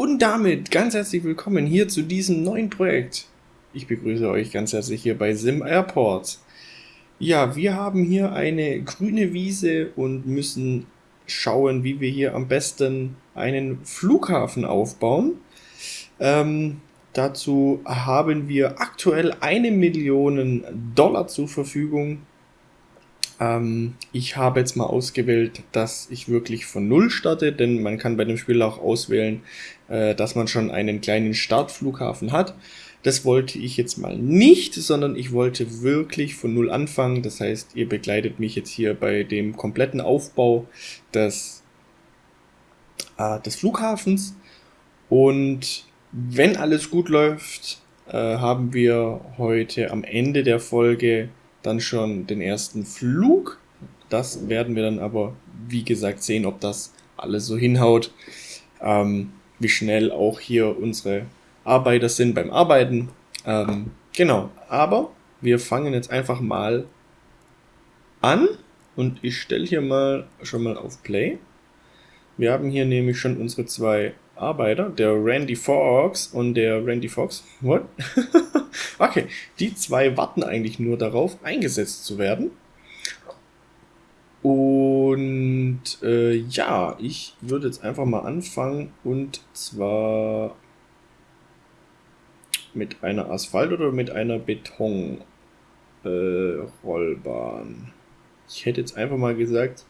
Und damit ganz herzlich willkommen hier zu diesem neuen Projekt. Ich begrüße euch ganz herzlich hier bei Sim Airport. Ja, wir haben hier eine grüne Wiese und müssen schauen, wie wir hier am besten einen Flughafen aufbauen. Ähm, dazu haben wir aktuell eine Million Dollar zur Verfügung ähm, ich habe jetzt mal ausgewählt, dass ich wirklich von Null starte, denn man kann bei dem Spiel auch auswählen, äh, dass man schon einen kleinen Startflughafen hat. Das wollte ich jetzt mal nicht, sondern ich wollte wirklich von Null anfangen. Das heißt, ihr begleitet mich jetzt hier bei dem kompletten Aufbau des, äh, des Flughafens. Und wenn alles gut läuft, äh, haben wir heute am Ende der Folge dann schon den ersten Flug. Das werden wir dann aber, wie gesagt, sehen, ob das alles so hinhaut. Ähm, wie schnell auch hier unsere Arbeiter sind beim Arbeiten. Ähm, genau, aber wir fangen jetzt einfach mal an und ich stelle hier mal schon mal auf Play. Wir haben hier nämlich schon unsere zwei Arbeiter, der Randy Fox und der Randy Fox. What? okay, die zwei warten eigentlich nur darauf, eingesetzt zu werden. Und äh, ja, ich würde jetzt einfach mal anfangen und zwar mit einer Asphalt- oder mit einer Betonrollbahn. Äh, ich hätte jetzt einfach mal gesagt,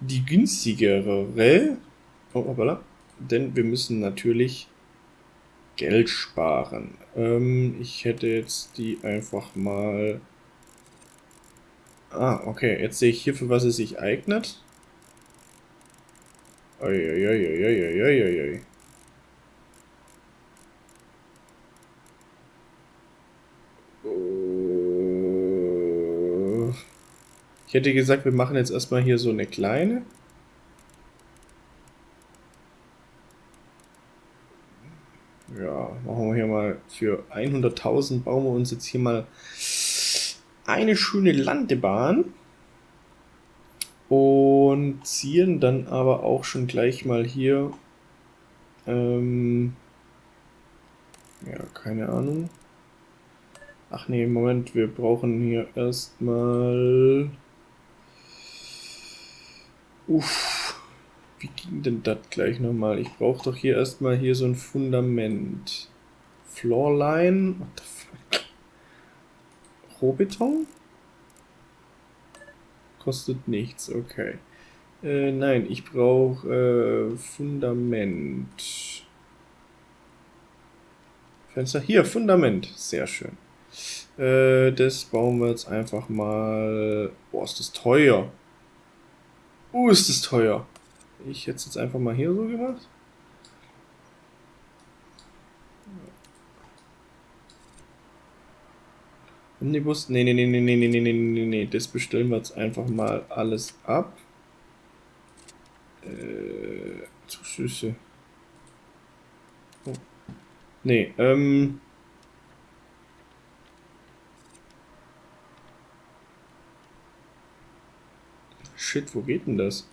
die günstigere. Oh, hoppala denn wir müssen natürlich Geld sparen. Ähm, ich hätte jetzt die einfach mal... Ah, okay, jetzt sehe ich hier, für was es sich eignet. Uiuiuiuiuiui. Ich hätte gesagt, wir machen jetzt erstmal hier so eine kleine. Ja, machen wir hier mal für 100.000 bauen wir uns jetzt hier mal eine schöne Landebahn und ziehen dann aber auch schon gleich mal hier ähm, ja, keine Ahnung. Ach nee, Moment, wir brauchen hier erstmal Uff. Wie ging denn das gleich nochmal? Ich brauche doch hier erstmal hier so ein Fundament. Floorline. What the fuck? Rohbeton? Kostet nichts, okay. Äh, nein, ich brauche äh, Fundament. Fenster. Hier, Fundament. Sehr schön. Äh, das bauen wir jetzt einfach mal... Boah, ist das teuer. Oh, ist das teuer. Ich hätte es jetzt einfach mal hier so gemacht. Omnibus? Nee, nee, nee, nee, nee, nee, nee, nee, nee, das bestellen wir jetzt einfach mal alles ab. Äh, Zuschüsse. Oh. Nee, ähm... Shit, wo geht denn das?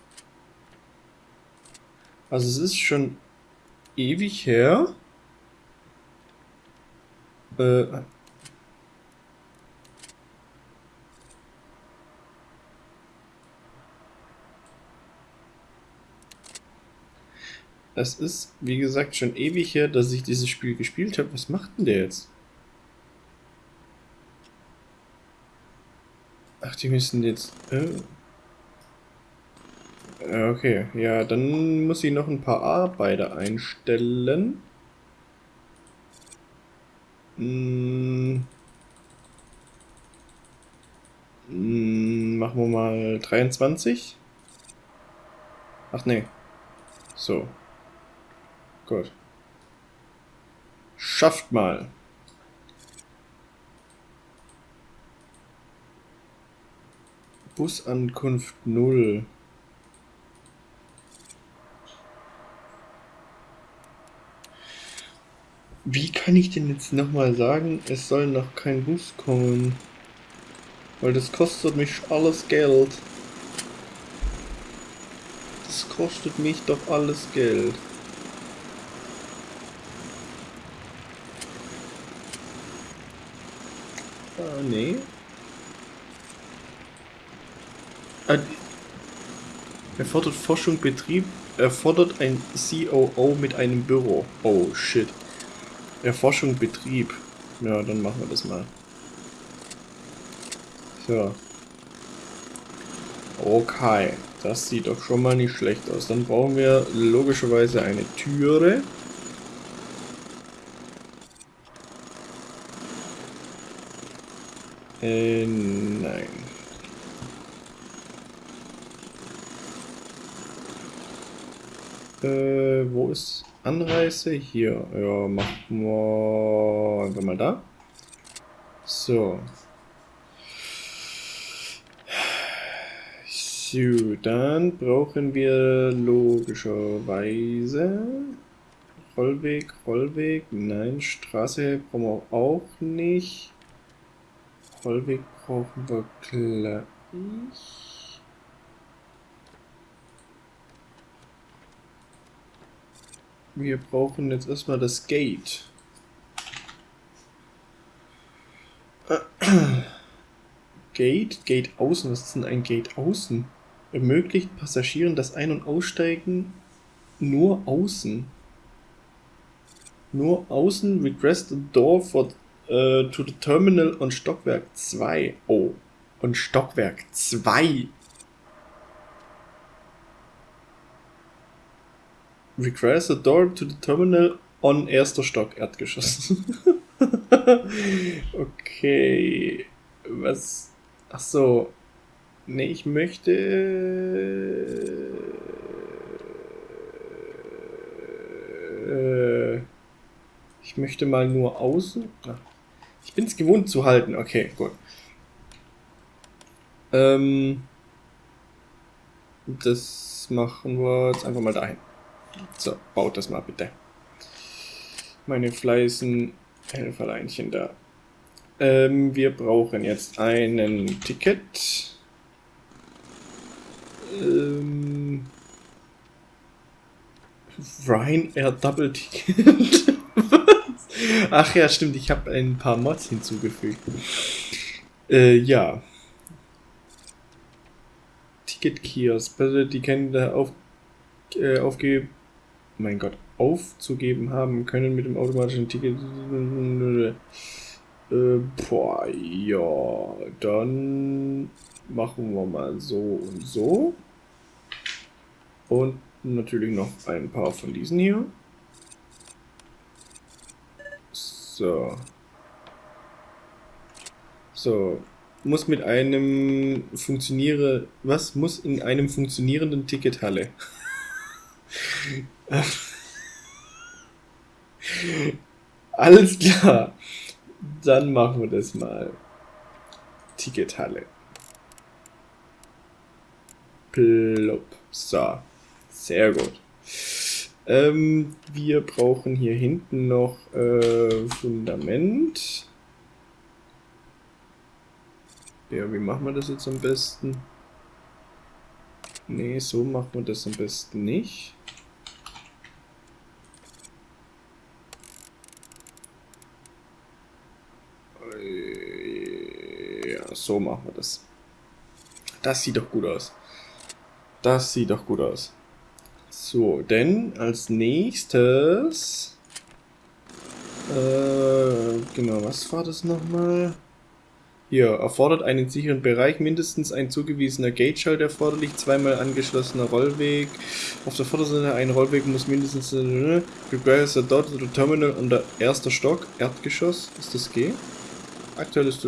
Also es ist schon ewig her. Äh, Es ist, wie gesagt, schon ewig her, dass ich dieses Spiel gespielt habe. Was macht denn der jetzt? Ach, die müssen jetzt... Äh Okay, ja, dann muss ich noch ein paar Arbeiter einstellen. Hm. Hm, machen wir mal 23. Ach nee. So. Gut. Schafft mal. Busankunft 0. Wie kann ich denn jetzt nochmal sagen, es soll noch kein Bus kommen? Weil das kostet mich alles Geld. Das kostet mich doch alles Geld. Äh, nee. Ah, erfordert Forschung, Betrieb, erfordert ein COO mit einem Büro. Oh, shit. Erforschung, Betrieb. Ja, dann machen wir das mal. So. Okay, das sieht doch schon mal nicht schlecht aus. Dann brauchen wir logischerweise eine Türe. Äh, nein. Äh, wo ist Anreise? Hier. Ja, machen wir einfach mal da. So. So, dann brauchen wir logischerweise Rollweg, Rollweg, nein, Straße brauchen wir auch nicht. Rollweg brauchen wir gleich. Wir brauchen jetzt erstmal das Gate. Gate, Gate außen, was ist denn ein Gate außen? ermöglicht Passagieren das Ein- und Aussteigen nur außen. Nur außen request a door for, uh, to the terminal on Stockwerk 2. Oh, und Stockwerk 2. Requires a door to the terminal on erster Stock, Erdgeschoss. okay. Was? Ach so. Nee, ich möchte... Äh, ich möchte mal nur außen... Ich bin es gewohnt zu halten. Okay, gut. Ähm, das machen wir jetzt einfach mal dahin. So, baut das mal bitte. Meine fleißen Helferleinchen da. Ähm, wir brauchen jetzt einen Ticket. Ähm, Ryanair Double Ticket. Ach ja, stimmt, ich habe ein paar Mods hinzugefügt. Äh, ja. Ticket Kiosk. Die können da auf, äh, aufgeben. Mein Gott, aufzugeben haben können mit dem automatischen Ticket. Äh, boah, ja, dann machen wir mal so und so. Und natürlich noch ein paar von diesen hier. So. So. Muss mit einem funktioniere... Was? Muss in einem funktionierenden Tickethalle. Alles klar. Dann machen wir das mal. Tickethalle. Plopp. So. Sehr gut. Ähm, wir brauchen hier hinten noch äh, Fundament. Ja, wie machen wir das jetzt am besten? Nee, so machen wir das am besten nicht. Äh, ja, so machen wir das. Das sieht doch gut aus. Das sieht doch gut aus. So, denn als nächstes... Äh, genau, was war das nochmal? Hier, erfordert einen sicheren Bereich, mindestens ein zugewiesener Gate-Schalt erforderlich, zweimal angeschlossener Rollweg. Auf der Vorderseite ein Rollweg muss mindestens... Äh, requires a dot to the terminal unter erster Stock, Erdgeschoss. Ist das G? Aktuell ist...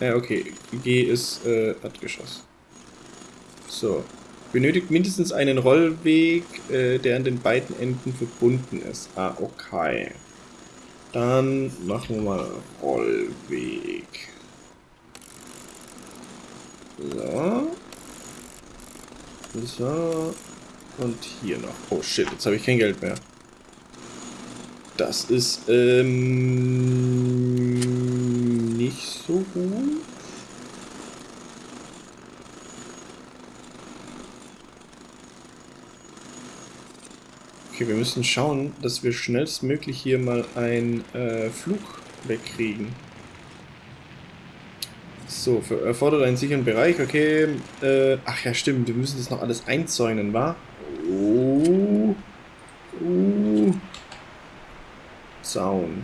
Ja, okay. G ist äh, Erdgeschoss. So. Benötigt mindestens einen Rollweg, äh, der an den beiden Enden verbunden ist. Ah, okay. Dann machen wir mal Rollweg. So. So. Und hier noch. Oh shit, jetzt habe ich kein Geld mehr. Das ist ähm, nicht so gut. Okay, wir müssen schauen, dass wir schnellstmöglich hier mal einen äh, Flug wegkriegen. So, für, erfordert einen sicheren Bereich, okay. Äh, ach ja, stimmt, wir müssen das noch alles einzäunen, wa? Oh. Zaun.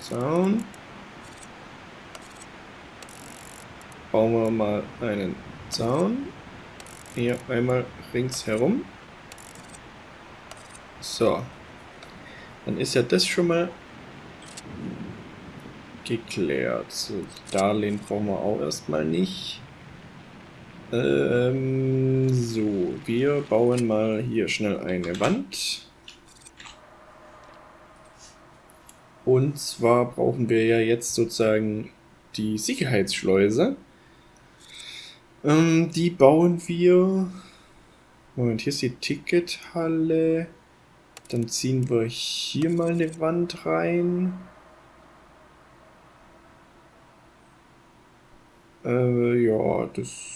Zaun. Bauen wir mal einen Zaun. Hier einmal ringsherum. So. Dann ist ja das schon mal geklärt. So, Darlehen brauchen wir auch erstmal nicht. Ähm, so, wir bauen mal hier schnell eine Wand. Und zwar brauchen wir ja jetzt sozusagen die Sicherheitsschleuse. Ähm, die bauen wir... Moment, hier ist die Tickethalle. Dann ziehen wir hier mal eine Wand rein. Äh, ja, das...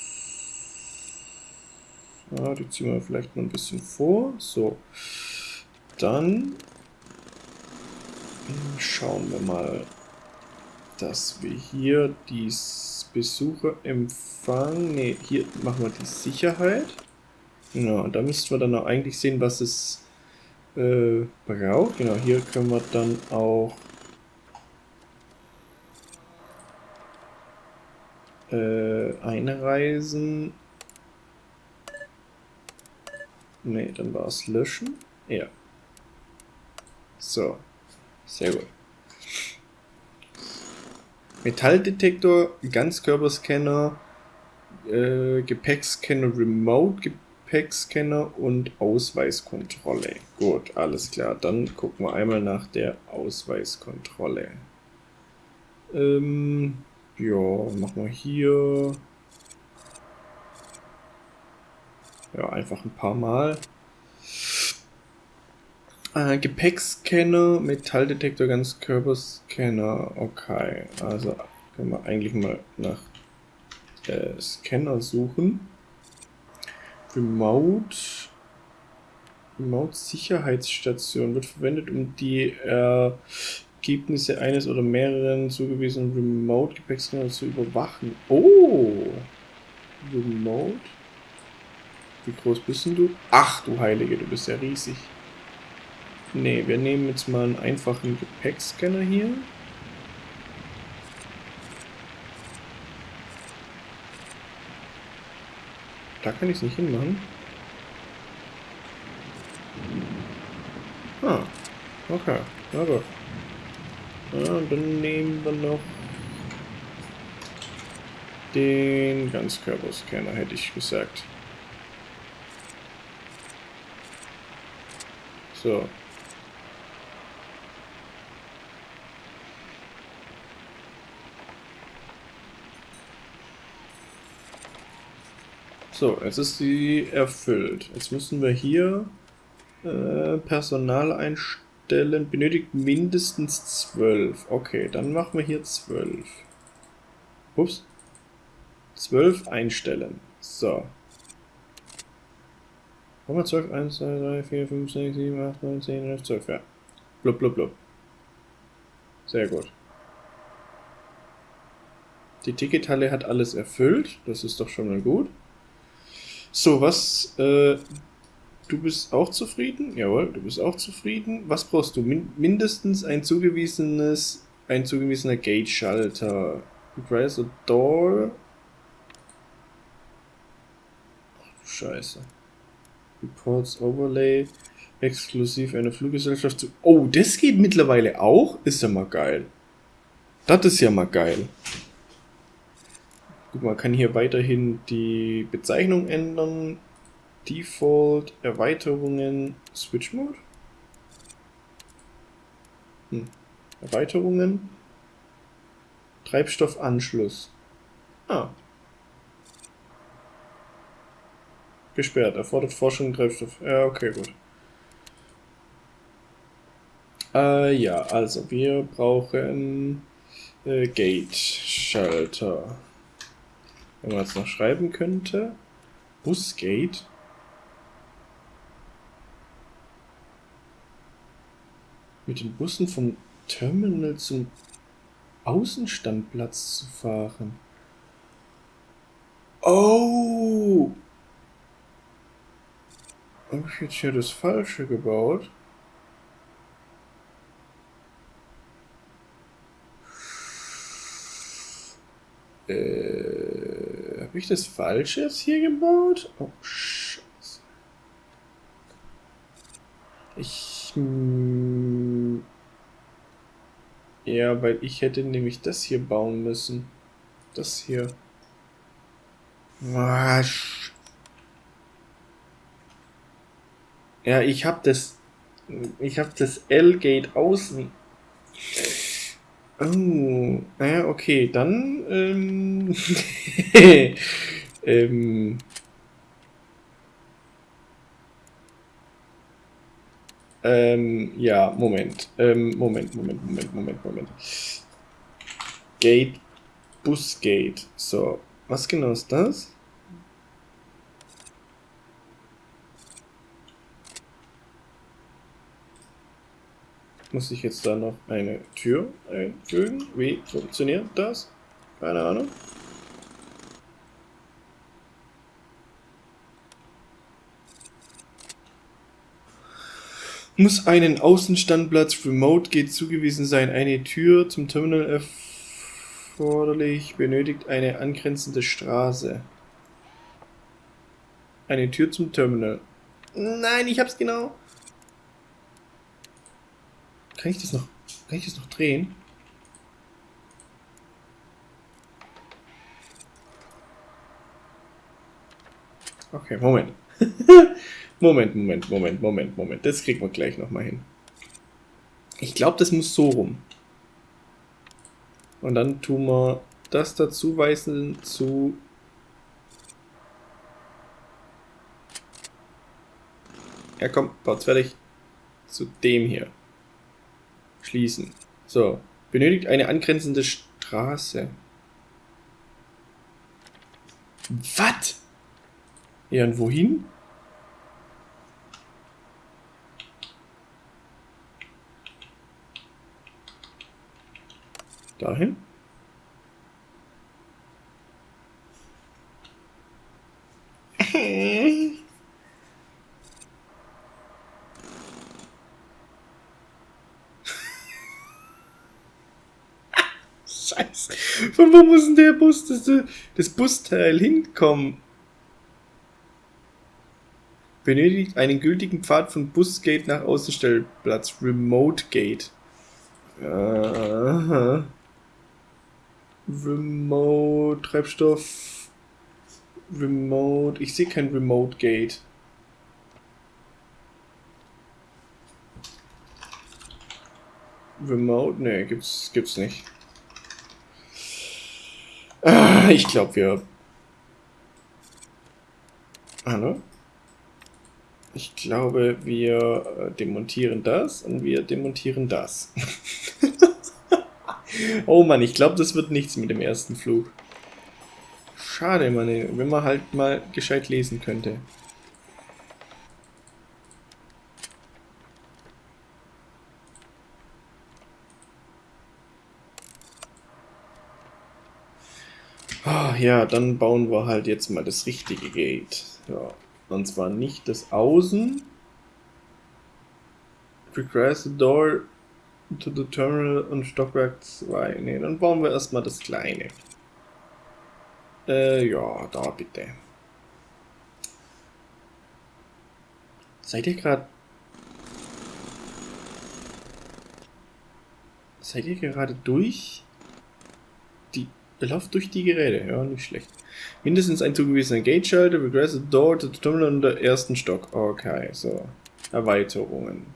Ja, die ziehen wir vielleicht noch ein bisschen vor. So. Dann schauen wir mal, dass wir hier die Besucher empfangen. Ne, hier machen wir die Sicherheit. Genau, und da müssten wir dann auch eigentlich sehen, was es äh, braucht. Genau, hier können wir dann auch äh, einreisen. Ne, dann war es löschen. Ja. So. Sehr gut. Metalldetektor, Ganzkörperscanner, äh, Gepäckscanner, Remote-Gepäckscanner und Ausweiskontrolle. Gut, alles klar. Dann gucken wir einmal nach der Ausweiskontrolle. Ähm, ja, machen wir hier. Ja, einfach ein paar Mal. Äh, Gepäckscanner, Metalldetektor, Ganzkörperscanner. Okay, also können wir eigentlich mal nach äh, Scanner suchen. Remote. Remote Sicherheitsstation wird verwendet, um die Ergebnisse eines oder mehreren zugewiesenen Remote Gepäckscanner zu überwachen. Oh! Remote. Wie groß bist denn du? Ach du Heilige, du bist ja riesig. Ne, wir nehmen jetzt mal einen einfachen Gepäckscanner hier. Da kann ich es nicht hinmachen. Ah, okay, na gut. Ja, dann nehmen wir noch den Ganzkörperscanner, hätte ich gesagt. So, So, jetzt ist sie erfüllt. Jetzt müssen wir hier äh, Personal einstellen. Benötigt mindestens 12. Okay, dann machen wir hier 12. Ups. 12 einstellen. So. Wir 12? 1, 2, 3, 4, 5, 6, 7, 8, 9, 10, 11, 12, ja. Blub, blub, blub. Sehr gut. Die Tickethalle hat alles erfüllt. Das ist doch schon mal gut. So, was, äh, du bist auch zufrieden? Jawohl, du bist auch zufrieden. Was brauchst du? Min mindestens ein zugewiesenes, ein zugewiesener Gate-Schalter. Requires a door. Ach du Scheiße. Reports Overlay. Exklusiv eine Fluggesellschaft zu. Oh, das geht mittlerweile auch? Ist ja mal geil. Das ist ja mal geil. Gut, man kann hier weiterhin die Bezeichnung ändern. Default, Erweiterungen, Switch Mode. Hm. Erweiterungen. Treibstoffanschluss. Ah. Gesperrt. Erfordert Forschung Treibstoff. Ja, okay, gut. Äh, ja, also wir brauchen äh, Gate-Schalter. Wenn man es noch schreiben könnte. Busgate. mit den Bussen vom Terminal zum Außenstandplatz zu fahren. Oh! Habe ich jetzt hier das Falsche gebaut? Äh, habe ich das Falsche jetzt hier gebaut? Oh, Scheiße. Ich... Ja, weil ich hätte nämlich das hier bauen müssen. Das hier. Was? Ja, ich habe das. Ich habe das L-Gate außen. Oh, naja, okay, dann. Ähm, ähm, ähm, ja, Moment. Ähm, Moment, Moment, Moment, Moment, Moment. Gate, Busgate. So, was genau ist das? Muss ich jetzt da noch eine Tür einfügen? Wie funktioniert das? Keine Ahnung. Muss einen Außenstandplatz Remote Gate zugewiesen sein. Eine Tür zum Terminal erforderlich. Benötigt eine angrenzende Straße. Eine Tür zum Terminal. Nein, ich hab's genau. Kann ich das noch, kann ich das noch drehen? Okay, Moment. Moment, Moment, Moment, Moment, Moment. Das kriegen wir gleich nochmal hin. Ich glaube, das muss so rum. Und dann tun wir das dazu weisen zu... Ja komm, baut's fertig. Zu dem hier schließen. So, benötigt eine angrenzende Straße. Was? Ja, und wohin? Dahin? Scheiße. Von wo muss denn der Bus, das, das Busteil hinkommen? Benötigt einen gültigen Pfad von Busgate nach Außenstellplatz. Remote Gate. Aha. Remote, Treibstoff. Remote. Ich sehe kein Remote Gate. Remote? Ne, gibt's, gibt's nicht. Ich glaube, wir... Hallo? Ich glaube, wir äh, demontieren das und wir demontieren das. oh Mann, ich glaube, das wird nichts mit dem ersten Flug. Schade, Mann, wenn man halt mal gescheit lesen könnte. Ah, ja, dann bauen wir halt jetzt mal das richtige Gate. Ja, und zwar nicht das Außen. Requires the door to the terminal und Stockwerk 2. Ne, dann bauen wir erstmal das kleine. Äh, ja, da bitte. Seid ihr gerade... Seid ihr gerade durch? Lauft durch die Geräte, ja, nicht schlecht. Mindestens ein zugewiesener Gate-Schalter, Regressive Door to the Terminal in der ersten Stock. Okay, so. Erweiterungen.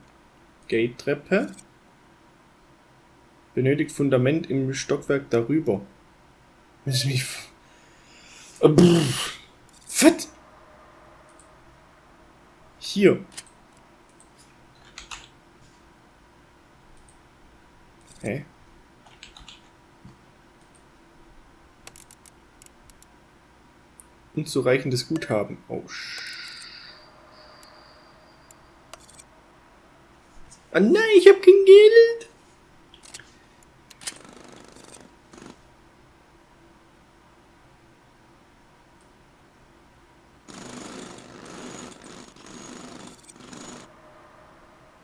Gate-Treppe. Benötigt Fundament im Stockwerk darüber. Müssen mich. Was? Hier. Hä? Hey. Unzureichendes Guthaben. Oh, Oh nein, ich habe kein Geld.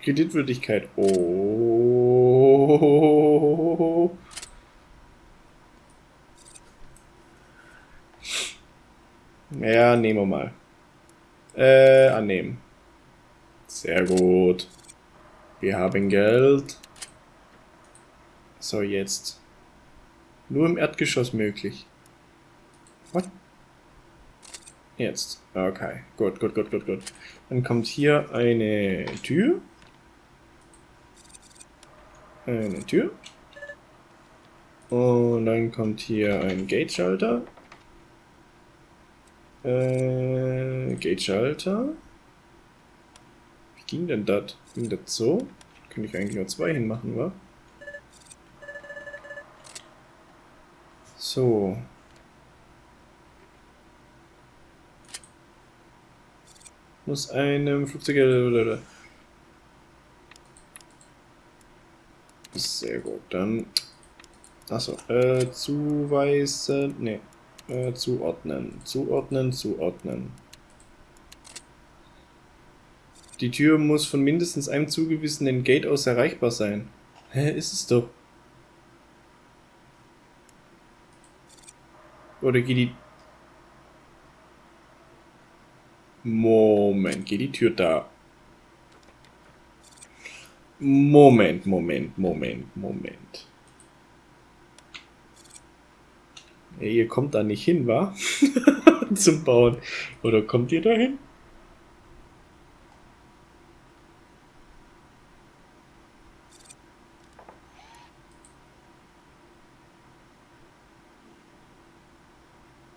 Kreditwürdigkeit. Oh. Ja, nehmen wir mal. Äh, annehmen. Sehr gut. Wir haben Geld. So, jetzt. Nur im Erdgeschoss möglich. What? Jetzt. Okay. Gut, gut, gut, gut, gut. Dann kommt hier eine Tür. Eine Tür. Und dann kommt hier ein Gate-Schalter. Äh, Gate-Schalter. Wie ging denn das? Ging das so? Könnte ich eigentlich nur zwei hinmachen, wa? So. Muss einem Flugzeug... Sehr gut, dann... Achso, äh, zuweisen... Ne, äh, zuordnen. Zuordnen, zuordnen. Die Tür muss von mindestens einem zugewiesenen Gate aus erreichbar sein. Hä, ist es doch. Oder geht die... Moment, geht die Tür da? Moment, Moment, Moment, Moment. Ey, ihr kommt da nicht hin, wa? Zum Bauen. Oder kommt ihr da hin?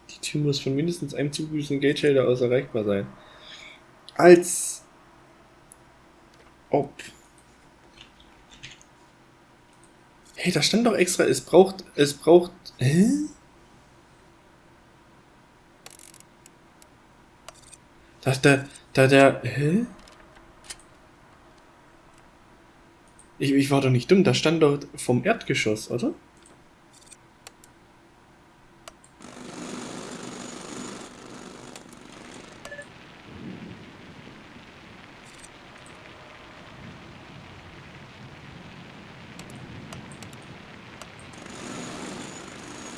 Die Tür muss von mindestens einem zugewiesenen Geldschalter aus erreichbar sein. Als ob. Hey, da stand doch extra, es braucht, es braucht, hä? Da, da, da, der, hä? Ich, ich war doch nicht dumm, da stand doch vom Erdgeschoss, oder?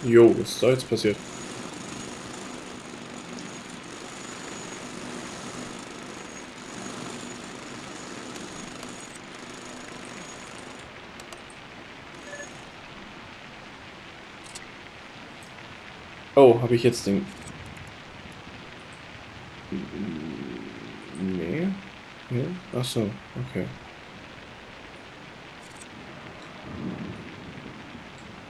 Jo, was ist da jetzt passiert? Oh, habe ich jetzt den... Nee. nee. Ach so, okay.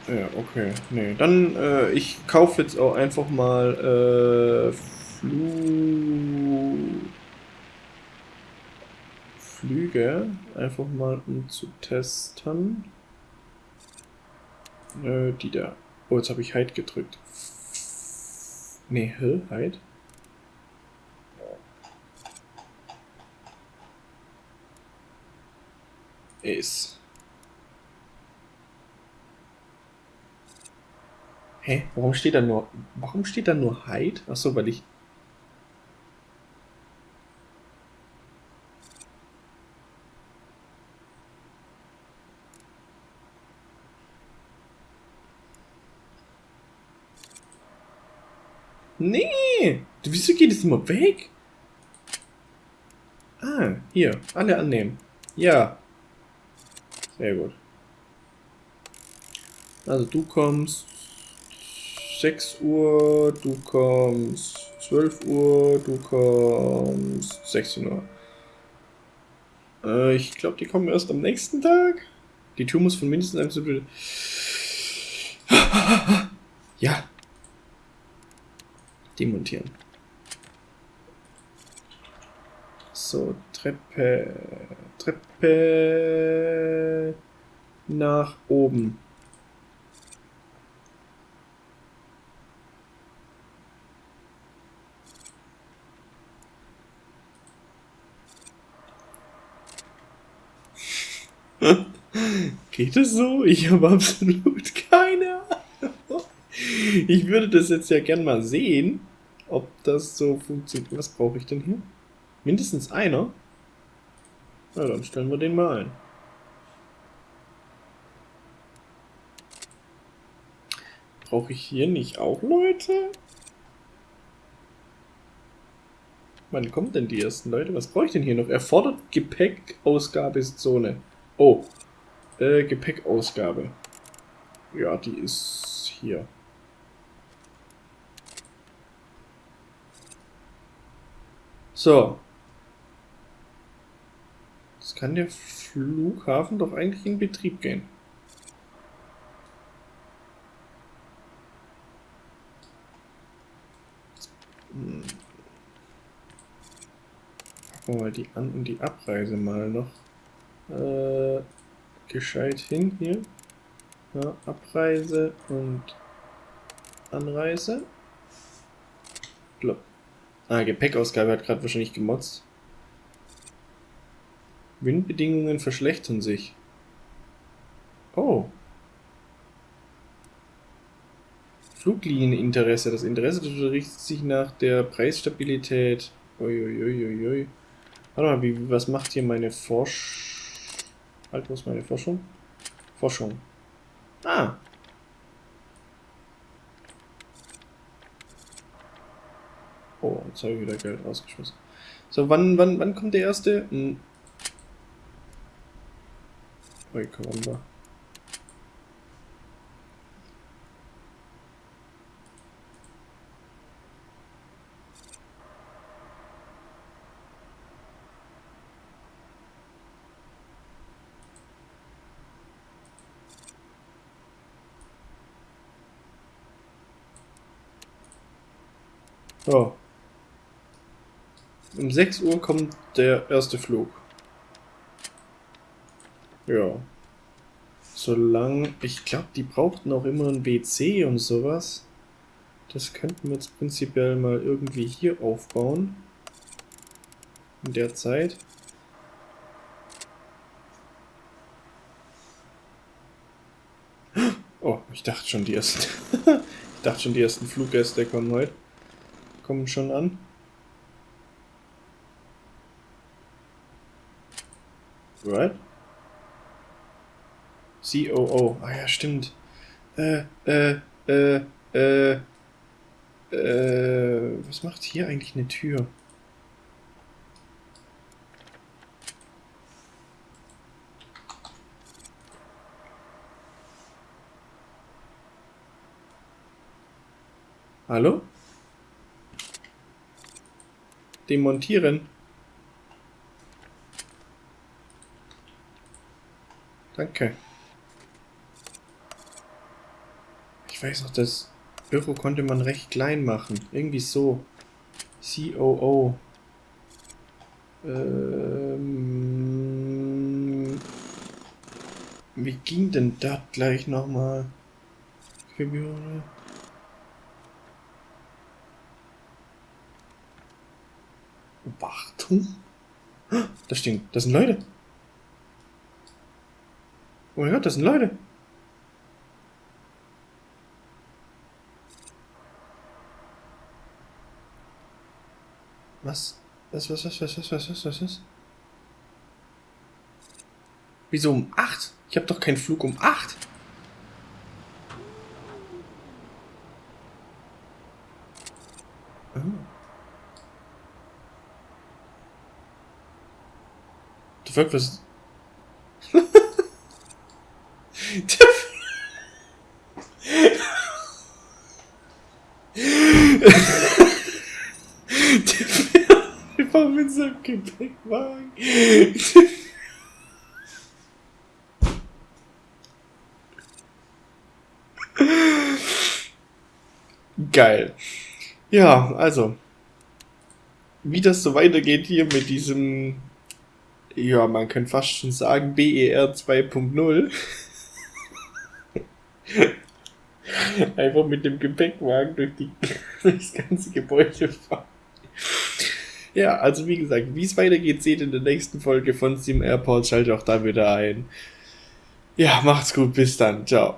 Ja, okay. Nee, dann, äh, ich kaufe jetzt auch einfach mal, äh, Flu... Flüge. Einfach mal, um zu testen. Äh, die da. Oh, jetzt habe ich Heid gedrückt. Nee, hä? Halt. Ist. Hä? Warum steht da nur. Warum steht da nur Hyde? Achso, weil ich. Nee! Immer weg? Ah, hier. Alle annehmen. Ja. Sehr gut. Also du kommst 6 Uhr, du kommst 12 Uhr, du kommst 16 Uhr. Äh, ich glaube, die kommen erst am nächsten Tag. Die Tür muss von mindestens einem... Ja, demontieren. So, Treppe, Treppe nach oben. Geht es so? Ich habe absolut keine Ahnung. Ich würde das jetzt ja gern mal sehen, ob das so funktioniert. Was brauche ich denn hier? Mindestens einer? Na, dann stellen wir den mal ein. Brauche ich hier nicht auch Leute? Wann kommen denn die ersten Leute? Was brauche ich denn hier noch? Erfordert Gepäckausgabezone. Oh. Äh, Gepäckausgabe. Ja, die ist hier. So. Kann der Flughafen doch eigentlich in Betrieb gehen. Hm. Packen wir mal die An- und die Abreise mal noch äh, gescheit hin hier. Ja, Abreise und Anreise. Blop. Ah, Gepäckausgabe hat gerade wahrscheinlich gemotzt. Windbedingungen verschlechtern sich. Oh. Fluglieneninteresse. Das Interesse richtet sich nach der Preisstabilität. Uiuiuiui. Warte mal, wie, was macht hier meine Forsch... Halt, was meine Forschung? Forschung. Ah, Oh, jetzt habe ich wieder Geld rausgeschmissen. So, wann, wann, wann kommt der erste? Hm. Karamba. Oh. Um 6 Uhr kommt der erste Flug. Ja. Solange, ich glaube, die brauchten auch immer ein WC und sowas. Das könnten wir jetzt prinzipiell mal irgendwie hier aufbauen. In der Zeit. Oh, ich dachte schon, die ersten. ich dachte schon, die ersten Fluggäste kommen heute. Kommen schon an. Right? COO. Ah ja, stimmt. Äh, äh, äh, äh, äh, was macht hier eigentlich eine Tür? Hallo? Demontieren. Danke. Ich weiß noch, das Büro konnte man recht klein machen. Irgendwie so. COO. Ähm, wie ging denn das gleich nochmal? Gebühren. Wartung? Das stinkt. Das sind Leute. Oh mein Gott, das sind Leute. Was? Was, was, was, was, was, was, was, was, was? Wieso um 8? Ich habe doch keinen Flug um 8. Oh. The fuck was... Der fährt einfach mit seinem Gepäckwagen. Geil. Ja, also. Wie das so weitergeht hier mit diesem, ja, man kann fast schon sagen, BER 2.0. Einfach mit dem Gepäckwagen durch, die, durch das ganze Gebäude fahren. Ja, also wie gesagt, wie es weitergeht, seht in der nächsten Folge von Sim Airport. Schaltet auch da wieder ein. Ja, macht's gut, bis dann. Ciao.